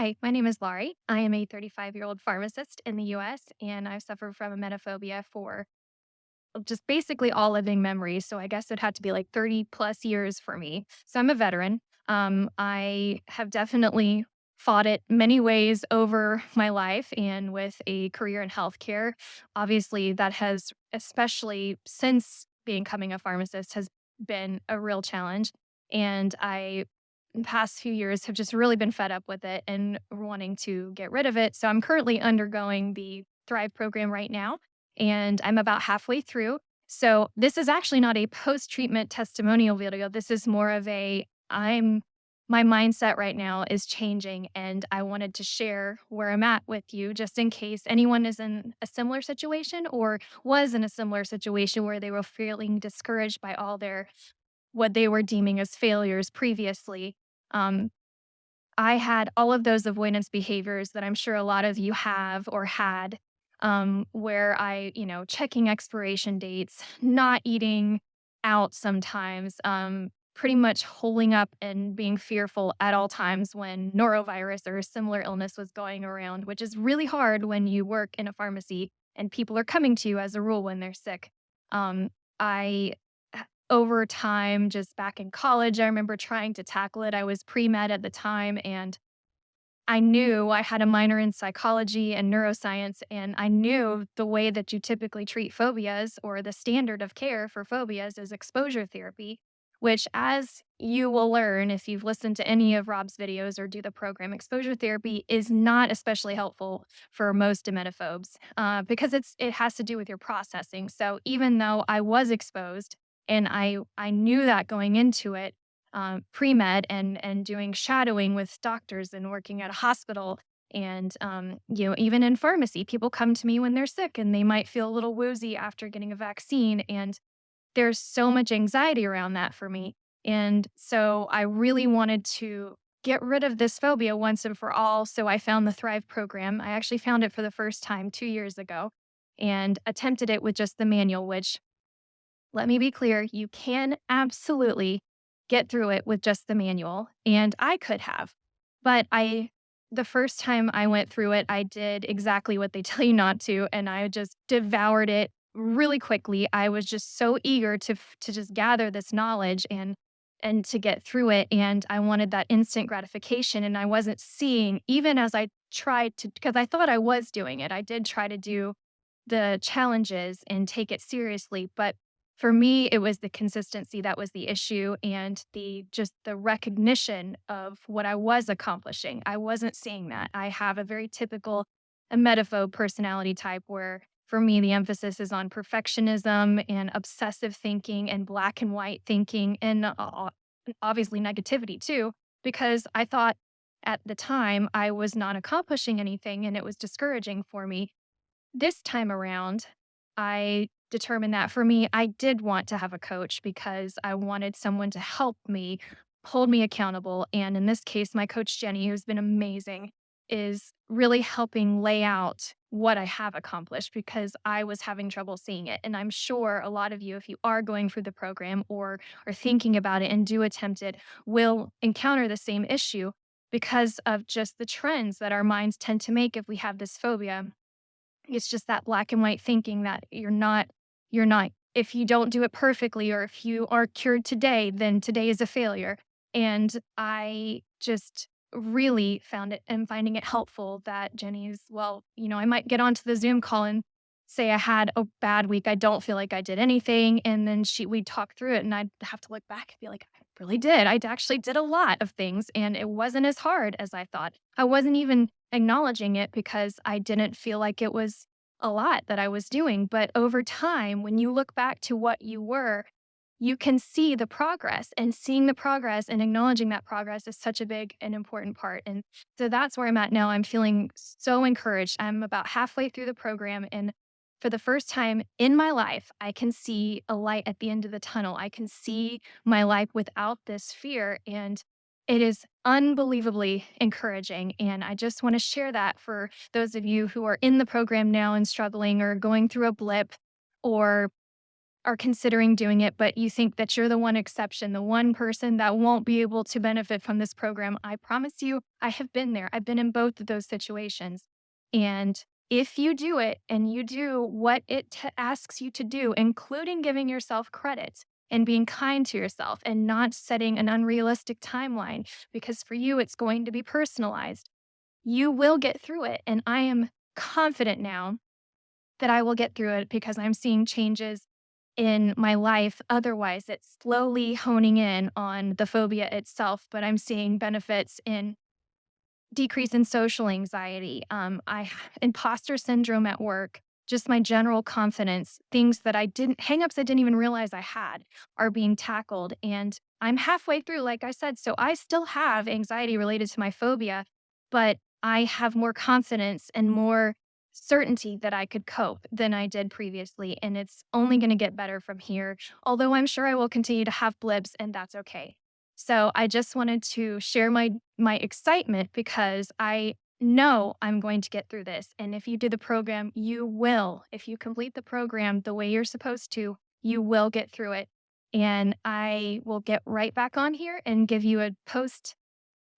Hi, my name is Laurie. I am a 35 year old pharmacist in the US, and I've suffered from emetophobia for just basically all living memories. So I guess it had to be like 30 plus years for me. So I'm a veteran. Um, I have definitely fought it many ways over my life and with a career in healthcare. Obviously, that has, especially since becoming a pharmacist, has been a real challenge. And I past few years have just really been fed up with it and wanting to get rid of it. So I'm currently undergoing the Thrive program right now, and I'm about halfway through. So this is actually not a post-treatment testimonial video. This is more of a I'm my mindset right now is changing and I wanted to share where I'm at with you just in case anyone is in a similar situation or was in a similar situation where they were feeling discouraged by all their what they were deeming as failures previously. Um, I had all of those avoidance behaviors that I'm sure a lot of you have or had, um, where I, you know, checking expiration dates, not eating out sometimes, um, pretty much holding up and being fearful at all times when norovirus or a similar illness was going around, which is really hard when you work in a pharmacy and people are coming to you as a rule when they're sick. Um, I over time, just back in college, I remember trying to tackle it. I was pre-med at the time, and I knew I had a minor in psychology and neuroscience, and I knew the way that you typically treat phobias or the standard of care for phobias is exposure therapy, which, as you will learn if you've listened to any of Rob's videos or do the program, exposure therapy is not especially helpful for most emetophobes uh, because it's it has to do with your processing. So even though I was exposed and I I knew that going into it, um, pre-med and and doing shadowing with doctors and working at a hospital and um, you know even in pharmacy people come to me when they're sick and they might feel a little woozy after getting a vaccine and there's so much anxiety around that for me. And so i really wanted to get rid of this phobia once and for all so i found the thrive program. I actually found it for the first time two years ago and attempted it with just the manual which let me be clear, you can absolutely get through it with just the manual, and I could have. But I the first time I went through it, I did exactly what they tell you not to, and I just devoured it really quickly. I was just so eager to to just gather this knowledge and and to get through it, and I wanted that instant gratification, and I wasn't seeing even as I tried to, because I thought I was doing it. I did try to do the challenges and take it seriously, but for me, it was the consistency that was the issue and the just the recognition of what I was accomplishing. I wasn't seeing that. I have a very typical emetophobe personality type where for me the emphasis is on perfectionism and obsessive thinking and black and white thinking and uh, uh, obviously negativity too because I thought at the time I was not accomplishing anything and it was discouraging for me. This time around, I determined that for me, I did want to have a coach because I wanted someone to help me, hold me accountable. And in this case, my coach, Jenny, who's been amazing, is really helping lay out what I have accomplished because I was having trouble seeing it. And I'm sure a lot of you, if you are going through the program or are thinking about it and do attempt it, will encounter the same issue because of just the trends that our minds tend to make if we have this phobia. It's just that black and white thinking that you're not you're not if you don't do it perfectly or if you are cured today, then today is a failure. And I just really found it and finding it helpful that Jenny's, well, you know, I might get onto the Zoom call and say I had a bad week. I don't feel like I did anything. And then she we'd talk through it and I'd have to look back and be like, I really did. I actually did a lot of things and it wasn't as hard as I thought. I wasn't even acknowledging it because I didn't feel like it was a lot that I was doing. But over time, when you look back to what you were, you can see the progress and seeing the progress and acknowledging that progress is such a big and important part. And so that's where I'm at now. I'm feeling so encouraged. I'm about halfway through the program. And for the first time in my life, I can see a light at the end of the tunnel. I can see my life without this fear. And it is unbelievably encouraging, and I just wanna share that for those of you who are in the program now and struggling or going through a blip or are considering doing it, but you think that you're the one exception, the one person that won't be able to benefit from this program, I promise you, I have been there. I've been in both of those situations. And if you do it and you do what it t- asks you to do, including giving yourself credit and being kind to yourself and not setting an unrealistic timeline, because for you, it's going to be personalized, you will get through it. And I am confident now that I will get through it because I'm seeing changes in my life. Otherwise, it's slowly honing in on the phobia itself, but I'm seeing benefits in decrease in social anxiety, um, I imposter syndrome at work, just my general confidence, things that I didn't hangups I didn't even realize I had are being tackled. And I'm halfway through, like I said. So I still have anxiety related to my phobia, but I have more confidence and more certainty that I could cope than I did previously. And it's only going to get better from here. Although I'm sure I will continue to have blips, and that's okay. So I just wanted to share my my excitement because I know I'm going to get through this. And if you do the program, you will. If you complete the program the way you're supposed to, you will get through it. And I will get right back on here and give you a post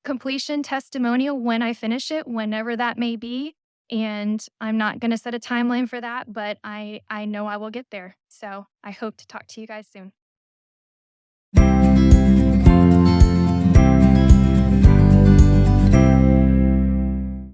completion testimonial when I finish it, whenever that may be. And I'm not going to set a timeline for that, but I I know I will get there. So I hope to talk to you guys soon.